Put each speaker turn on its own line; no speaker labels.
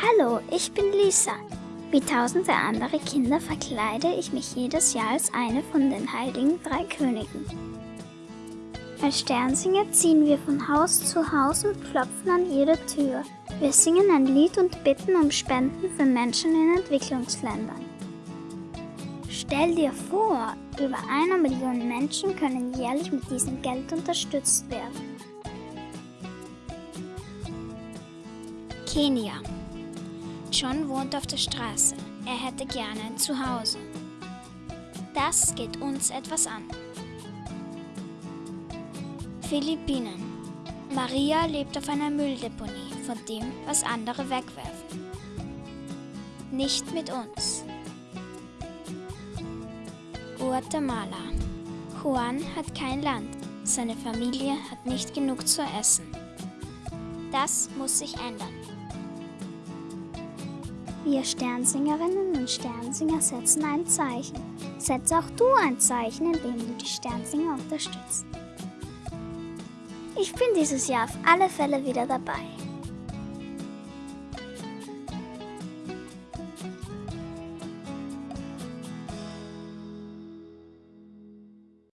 Hallo, ich bin Lisa. Wie tausende andere Kinder verkleide ich mich jedes Jahr als eine von den heiligen drei Königen. Als Sternsinger ziehen wir von Haus zu Haus und klopfen an jede Tür. Wir singen ein Lied und bitten um Spenden für Menschen in Entwicklungsländern. Stell dir vor, über einer Million Menschen können jährlich mit diesem Geld unterstützt werden.
Kenia. John wohnt auf der Straße. Er hätte gerne ein Zuhause. Das geht uns etwas an. Philippinen. Maria lebt auf einer Mülldeponie von dem, was andere wegwerfen. Nicht mit uns. Guatemala. Juan hat kein Land. Seine Familie hat nicht genug zu essen. Das muss sich ändern.
Wir Sternsingerinnen und Sternsinger setzen ein Zeichen. Setz auch du ein Zeichen, indem du die Sternsinger unterstützt. Ich bin dieses Jahr auf alle Fälle wieder dabei.